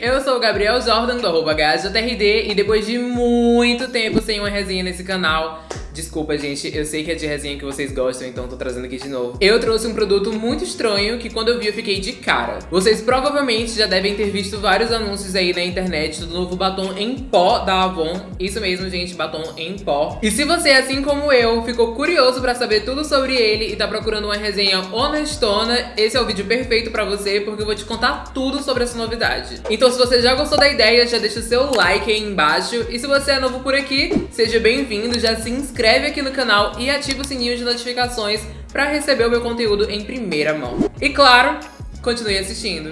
Eu sou o Gabriel Jordan, do arroba e depois de muito tempo sem uma resenha nesse canal, Desculpa, gente, eu sei que é de resenha que vocês gostam, então tô trazendo aqui de novo. Eu trouxe um produto muito estranho que quando eu vi eu fiquei de cara. Vocês provavelmente já devem ter visto vários anúncios aí na internet do novo batom em pó da Avon. Isso mesmo, gente, batom em pó. E se você, assim como eu, ficou curioso pra saber tudo sobre ele e tá procurando uma resenha honestona, esse é o vídeo perfeito pra você, porque eu vou te contar tudo sobre essa novidade. Então se você já gostou da ideia, já deixa o seu like aí embaixo. E se você é novo por aqui, seja bem-vindo, já se inscreve inscreve aqui no canal e ativa o sininho de notificações para receber o meu conteúdo em primeira mão. E claro, continue assistindo.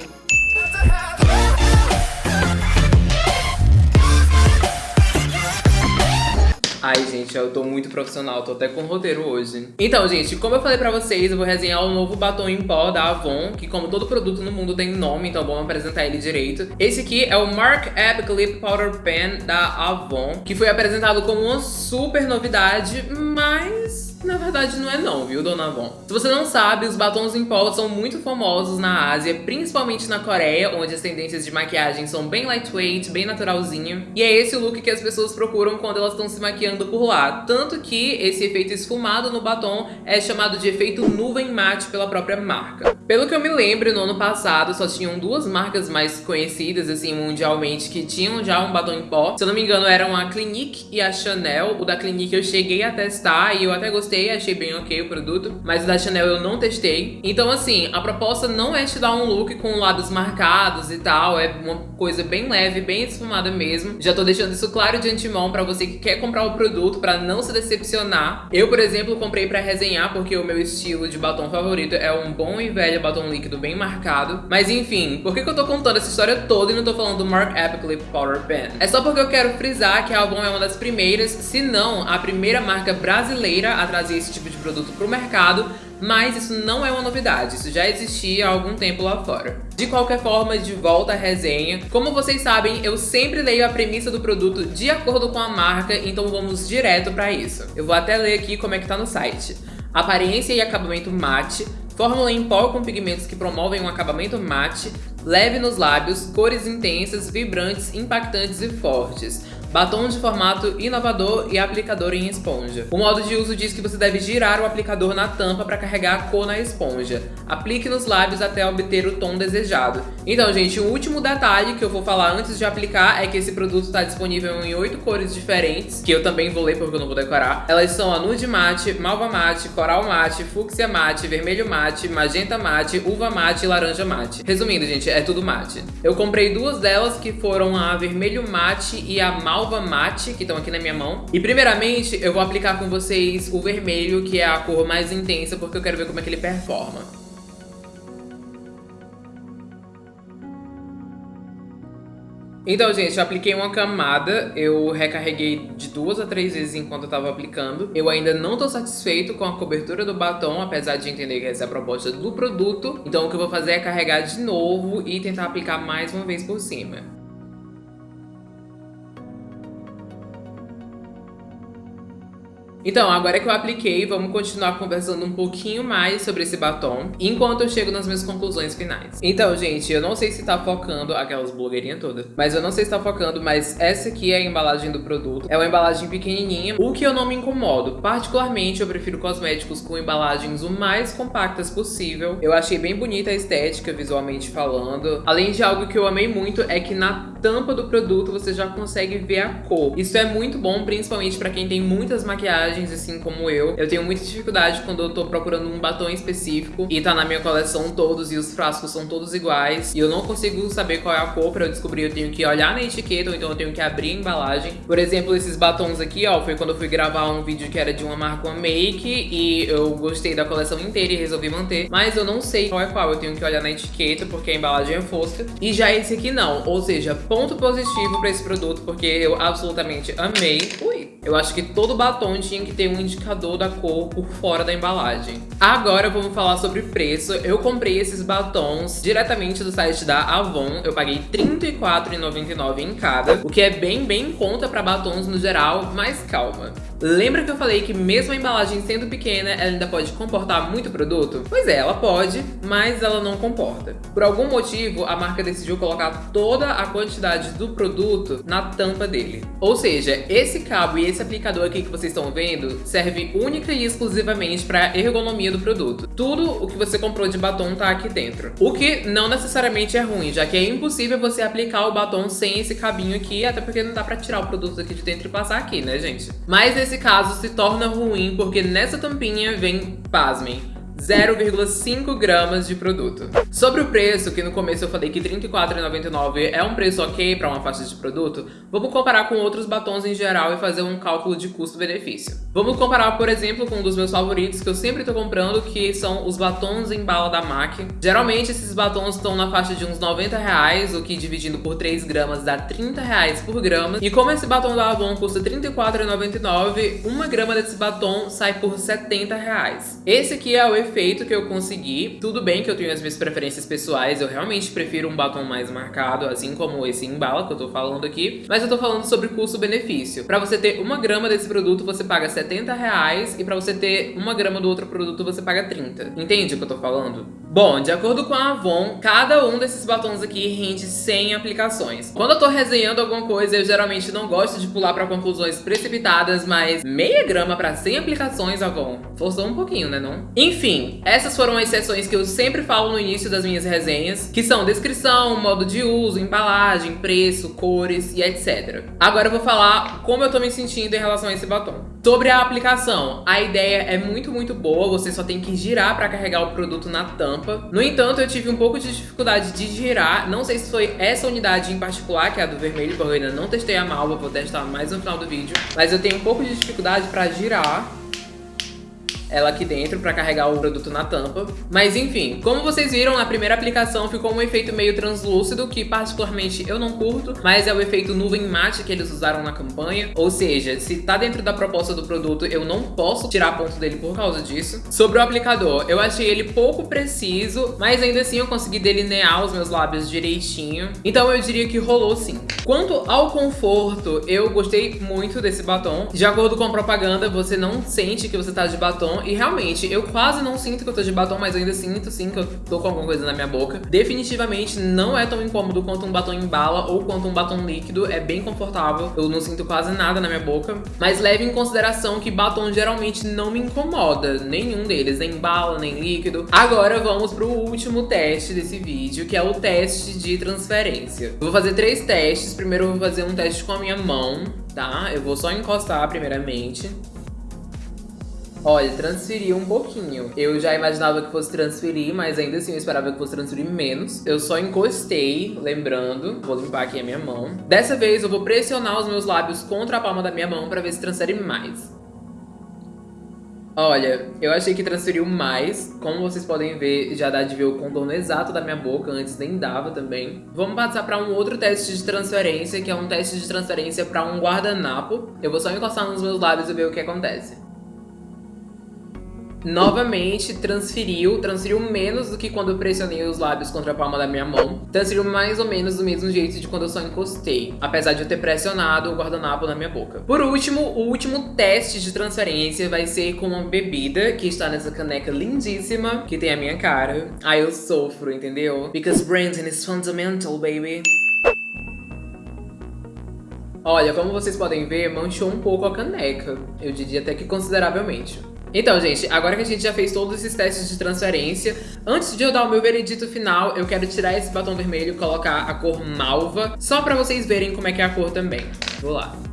Ai, gente, eu tô muito profissional, tô até com roteiro hoje. Então, gente, como eu falei pra vocês, eu vou resenhar o novo batom em pó da Avon, que como todo produto no mundo tem nome, então vamos apresentar ele direito. Esse aqui é o Mark Epic Lip Powder Pen da Avon, que foi apresentado como uma super novidade, mas na verdade não é não, viu, Dona Avon? Se você não sabe, os batons em pó são muito famosos na Ásia, principalmente na Coreia, onde as tendências de maquiagem são bem lightweight, bem naturalzinho. E é esse o look que as pessoas procuram quando elas estão se maquiando por lá. Tanto que esse efeito esfumado no batom é chamado de efeito nuvem mate pela própria marca. Pelo que eu me lembro, no ano passado só tinham duas marcas mais conhecidas, assim, mundialmente, que tinham já um batom em pó. Se eu não me engano, eram a Clinique e a Chanel. O da Clinique eu cheguei a testar e eu até gostei achei bem ok o produto, mas o da Chanel eu não testei. Então, assim, a proposta não é te dar um look com lados marcados e tal, é uma coisa bem leve, bem esfumada mesmo. Já tô deixando isso claro de antemão pra você que quer comprar o produto pra não se decepcionar. Eu, por exemplo, comprei pra resenhar porque o meu estilo de batom favorito é um bom e velho batom líquido bem marcado. Mas enfim, por que, que eu tô contando essa história toda e não tô falando do Mark Lip Powder Pen? É só porque eu quero frisar que a Avon é uma das primeiras, se não a primeira marca brasileira a trazer esse tipo de produto para o mercado, mas isso não é uma novidade, isso já existia há algum tempo lá fora. De qualquer forma, de volta à resenha. Como vocês sabem, eu sempre leio a premissa do produto de acordo com a marca, então vamos direto para isso. Eu vou até ler aqui como é que tá no site. Aparência e acabamento mate, fórmula em pó com pigmentos que promovem um acabamento mate, leve nos lábios, cores intensas, vibrantes, impactantes e fortes batom de formato inovador e aplicador em esponja. O modo de uso diz que você deve girar o aplicador na tampa para carregar a cor na esponja. Aplique nos lábios até obter o tom desejado. Então, gente, o último detalhe que eu vou falar antes de aplicar é que esse produto está disponível em oito cores diferentes, que eu também vou ler porque eu não vou decorar. Elas são a nude mate, malva mate, coral mate, fúcsia mate, vermelho mate, magenta mate, uva mate e laranja mate. Resumindo, gente, é tudo mate. Eu comprei duas delas que foram a vermelho mate e a malva Malva Mate, que estão aqui na minha mão. E primeiramente eu vou aplicar com vocês o vermelho, que é a cor mais intensa, porque eu quero ver como é que ele performa. Então, gente, eu apliquei uma camada, eu recarreguei de duas a três vezes enquanto eu tava aplicando. Eu ainda não tô satisfeito com a cobertura do batom, apesar de entender que essa é a proposta do produto. Então, o que eu vou fazer é carregar de novo e tentar aplicar mais uma vez por cima. Então, agora que eu apliquei, vamos continuar conversando um pouquinho mais sobre esse batom, enquanto eu chego nas minhas conclusões finais. Então, gente, eu não sei se tá focando, aquelas blogueirinhas todas, mas eu não sei se tá focando, mas essa aqui é a embalagem do produto. É uma embalagem pequenininha, o que eu não me incomodo. Particularmente, eu prefiro cosméticos com embalagens o mais compactas possível. Eu achei bem bonita a estética, visualmente falando. Além de algo que eu amei muito, é que na tampa do produto você já consegue ver a cor. Isso é muito bom, principalmente pra quem tem muitas maquiagens assim como eu. Eu tenho muita dificuldade quando eu tô procurando um batom específico e tá na minha coleção todos e os frascos são todos iguais e eu não consigo saber qual é a cor pra eu descobrir. Eu tenho que olhar na etiqueta ou então eu tenho que abrir a embalagem. Por exemplo, esses batons aqui, ó, foi quando eu fui gravar um vídeo que era de uma marca uma make e eu gostei da coleção inteira e resolvi manter. Mas eu não sei qual é qual, eu tenho que olhar na etiqueta porque a embalagem é fosca. E já esse aqui não, ou seja, ponto positivo pra esse produto porque eu absolutamente amei. Ui! Eu acho que todo batom tinha que ter um indicador da cor por fora da embalagem. Agora vamos falar sobre preço. Eu comprei esses batons diretamente do site da Avon. Eu paguei R$34,99 em cada, o que é bem, bem em conta para batons no geral, mas calma. Lembra que eu falei que mesmo a embalagem sendo pequena, ela ainda pode comportar muito produto? Pois é, ela pode, mas ela não comporta. Por algum motivo, a marca decidiu colocar toda a quantidade do produto na tampa dele. Ou seja, esse cabo e esse aplicador aqui que vocês estão vendo serve única e exclusivamente para ergonomia do produto. Tudo o que você comprou de batom tá aqui dentro. O que não necessariamente é ruim, já que é impossível você aplicar o batom sem esse cabinho aqui, até porque não dá pra tirar o produto aqui de dentro e passar aqui, né, gente? Mas nesse caso se torna ruim, porque nessa tampinha vem, pasmem, 0,5 gramas de produto. Sobre o preço, que no começo eu falei que R$ 34,99 é um preço ok para uma faixa de produto, vamos comparar com outros batons em geral e fazer um cálculo de custo-benefício. Vamos comparar, por exemplo, com um dos meus favoritos que eu sempre tô comprando, que são os batons em bala da MAC. Geralmente esses batons estão na faixa de uns 90 reais, o que dividindo por 3 gramas dá 30 reais por grama. E como esse batom da Avon custa R$ 34,99, uma grama desse batom sai por 70 reais. Esse aqui é o efeito que eu consegui. Tudo bem que eu tenho as minhas preferências pessoais, eu realmente prefiro um batom mais marcado, assim como esse em bala que eu tô falando aqui. Mas eu tô falando sobre custo-benefício. Pra você ter uma grama desse produto, você paga 70 reais. E pra você ter uma grama do outro produto, você paga 30. Entende o que eu tô falando? Bom, de acordo com a Avon, cada um desses batons aqui rende 100 aplicações. Quando eu tô resenhando alguma coisa, eu geralmente não gosto de pular pra conclusões precipitadas, mas meia grama pra 100 aplicações, Avon, forçou um pouquinho, né não? Enfim, essas foram as seções que eu sempre falo no início das minhas resenhas, que são descrição, modo de uso, embalagem, preço, cores e etc. Agora eu vou falar como eu tô me sentindo em relação a esse batom. Sobre a aplicação, a ideia é muito, muito boa, você só tem que girar para carregar o produto na tampa. No entanto, eu tive um pouco de dificuldade de girar, não sei se foi essa unidade em particular, que é a do vermelho, porque eu ainda não testei a malva, vou testar mais no final do vídeo. Mas eu tenho um pouco de dificuldade para girar ela aqui dentro para carregar o produto na tampa. Mas enfim, como vocês viram, na primeira aplicação ficou um efeito meio translúcido, que particularmente eu não curto, mas é o efeito nuvem mate que eles usaram na campanha. Ou seja, se tá dentro da proposta do produto, eu não posso tirar ponto dele por causa disso. Sobre o aplicador, eu achei ele pouco preciso, mas ainda assim eu consegui delinear os meus lábios direitinho. Então eu diria que rolou sim. Quanto ao conforto, eu gostei muito desse batom. De acordo com a propaganda, você não sente que você tá de batom, e realmente, eu quase não sinto que eu tô de batom, mas ainda sinto sim que eu tô com alguma coisa na minha boca. Definitivamente não é tão incômodo quanto um batom em bala ou quanto um batom líquido, é bem confortável, eu não sinto quase nada na minha boca. Mas leve em consideração que batom geralmente não me incomoda, nenhum deles, nem bala, nem líquido. Agora vamos pro último teste desse vídeo, que é o teste de transferência. Eu vou fazer três testes, primeiro eu vou fazer um teste com a minha mão, tá? Eu vou só encostar primeiramente. Olha, transferiu um pouquinho. Eu já imaginava que fosse transferir, mas ainda assim eu esperava que fosse transferir menos. Eu só encostei, lembrando. Vou limpar aqui a minha mão. Dessa vez eu vou pressionar os meus lábios contra a palma da minha mão pra ver se transfere mais. Olha, eu achei que transferiu mais. Como vocês podem ver, já dá de ver o contorno exato da minha boca. Antes nem dava também. Vamos passar para um outro teste de transferência, que é um teste de transferência para um guardanapo. Eu vou só encostar nos meus lábios e ver o que acontece novamente transferiu, transferiu menos do que quando eu pressionei os lábios contra a palma da minha mão. Transferiu mais ou menos do mesmo jeito de quando eu só encostei, apesar de eu ter pressionado o guardanapo na minha boca. Por último, o último teste de transferência vai ser com uma bebida que está nessa caneca lindíssima, que tem a minha cara. Aí eu sofro, entendeu? Because branding is fundamental, baby. Olha, como vocês podem ver, manchou um pouco a caneca. Eu diria até que consideravelmente. Então, gente, agora que a gente já fez todos esses testes de transferência, antes de eu dar o meu veredito final, eu quero tirar esse batom vermelho e colocar a cor malva, só pra vocês verem como é que é a cor também. Vou lá.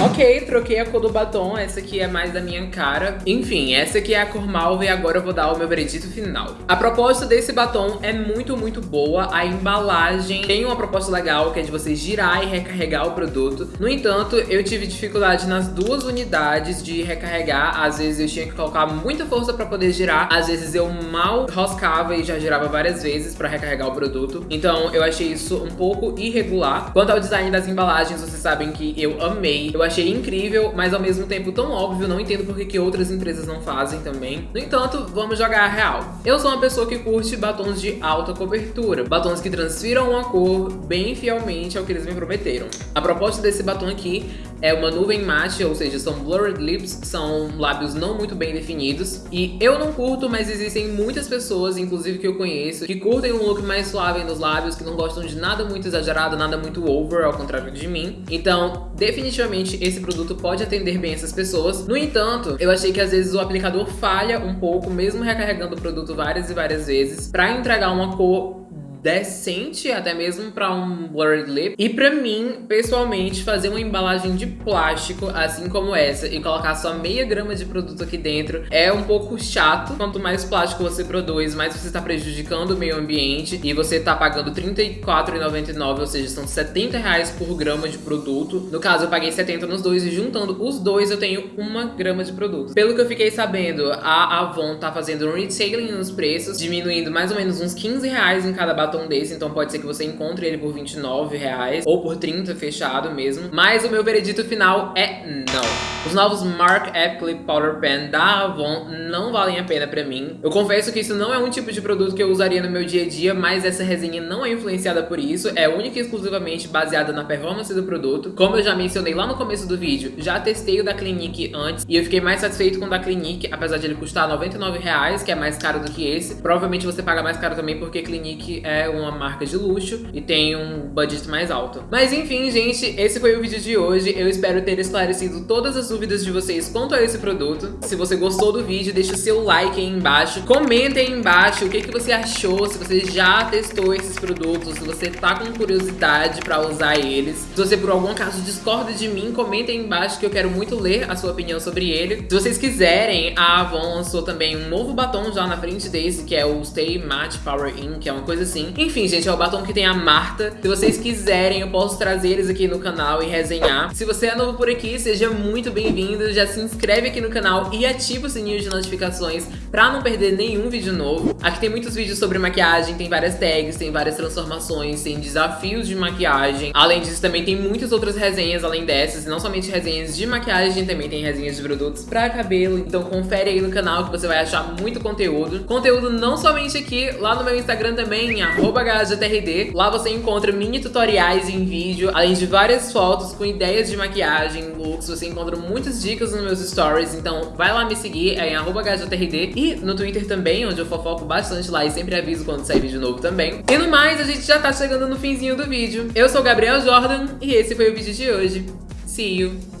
Ok, troquei a cor do batom, essa aqui é mais da minha cara. Enfim, essa aqui é a cor malva e agora eu vou dar o meu veredito final. A proposta desse batom é muito, muito boa. A embalagem tem uma proposta legal, que é de você girar e recarregar o produto. No entanto, eu tive dificuldade nas duas unidades de recarregar. Às vezes eu tinha que colocar muita força pra poder girar. Às vezes eu mal roscava e já girava várias vezes pra recarregar o produto. Então eu achei isso um pouco irregular. Quanto ao design das embalagens, vocês sabem que eu amei eu achei incrível, mas ao mesmo tempo tão óbvio, não entendo por que, outras empresas não fazem também. No entanto, vamos jogar a real. Eu sou uma pessoa que curte batons de alta cobertura, batons que transfiram uma cor bem fielmente ao que eles me prometeram. A proposta desse batom aqui é uma nuvem mate, ou seja, são blurred lips, são lábios não muito bem definidos. E eu não curto, mas existem muitas pessoas, inclusive que eu conheço, que curtem um look mais suave nos lábios, que não gostam de nada muito exagerado, nada muito over, ao contrário de mim. Então, definitivamente, esse produto pode atender bem essas pessoas. No entanto, eu achei que às vezes o aplicador falha um pouco, mesmo recarregando o produto várias e várias vezes, para entregar uma cor decente, até mesmo para um blurred lip. E para mim, pessoalmente, fazer uma embalagem de plástico, assim como essa, e colocar só meia grama de produto aqui dentro, é um pouco chato. Quanto mais plástico você produz, mais você está prejudicando o meio ambiente e você está pagando R$34,99, ou seja, são 70 reais por grama de produto. No caso, eu paguei 70 nos dois e juntando os dois eu tenho uma grama de produto. Pelo que eu fiquei sabendo, a Avon tá fazendo um retailing nos preços, diminuindo mais ou menos uns 15 reais em cada batom batom desse, então pode ser que você encontre ele por 29 reais ou por 30 fechado mesmo. Mas o meu veredito final é não. Os novos Mark Clip Powder Pen da Avon não valem a pena pra mim. Eu confesso que isso não é um tipo de produto que eu usaria no meu dia a dia, mas essa resenha não é influenciada por isso, é única e exclusivamente baseada na performance do produto. Como eu já mencionei lá no começo do vídeo, já testei o da Clinique antes e eu fiquei mais satisfeito com o da Clinique, apesar de ele custar 99 reais, que é mais caro do que esse. Provavelmente você paga mais caro também porque Clinique é uma marca de luxo e tem um budget mais alto. Mas enfim, gente, esse foi o vídeo de hoje. Eu espero ter esclarecido todas as dúvidas de vocês quanto a esse produto. Se você gostou do vídeo, deixa o seu like aí embaixo. Comenta aí embaixo o que, que você achou, se você já testou esses produtos, se você tá com curiosidade pra usar eles. Se você por algum caso discorda de mim, comenta aí embaixo que eu quero muito ler a sua opinião sobre ele. Se vocês quiserem, a Avon lançou também um novo batom já na frente desse, que é o Stay Matte Power In, que é uma coisa assim. Enfim, gente, é o batom que tem a Marta. Se vocês quiserem, eu posso trazer eles aqui no canal e resenhar. Se você é novo por aqui, seja muito bem bem-vindo, já se inscreve aqui no canal e ativa o sininho de notificações pra não perder nenhum vídeo novo. Aqui tem muitos vídeos sobre maquiagem, tem várias tags, tem várias transformações, tem desafios de maquiagem. Além disso, também tem muitas outras resenhas além dessas, não somente resenhas de maquiagem, também tem resenhas de produtos pra cabelo. Então confere aí no canal que você vai achar muito conteúdo. Conteúdo não somente aqui, lá no meu Instagram também, @gajatrd. Lá você encontra mini tutoriais em vídeo, além de várias fotos com ideias de maquiagem, looks, você encontra muitas dicas nos meus stories, então vai lá me seguir, é em HJRD e no Twitter também, onde eu fofoco bastante lá e sempre aviso quando sair vídeo novo também. E no mais, a gente já tá chegando no finzinho do vídeo. Eu sou Gabriel Jordan e esse foi o vídeo de hoje. See you!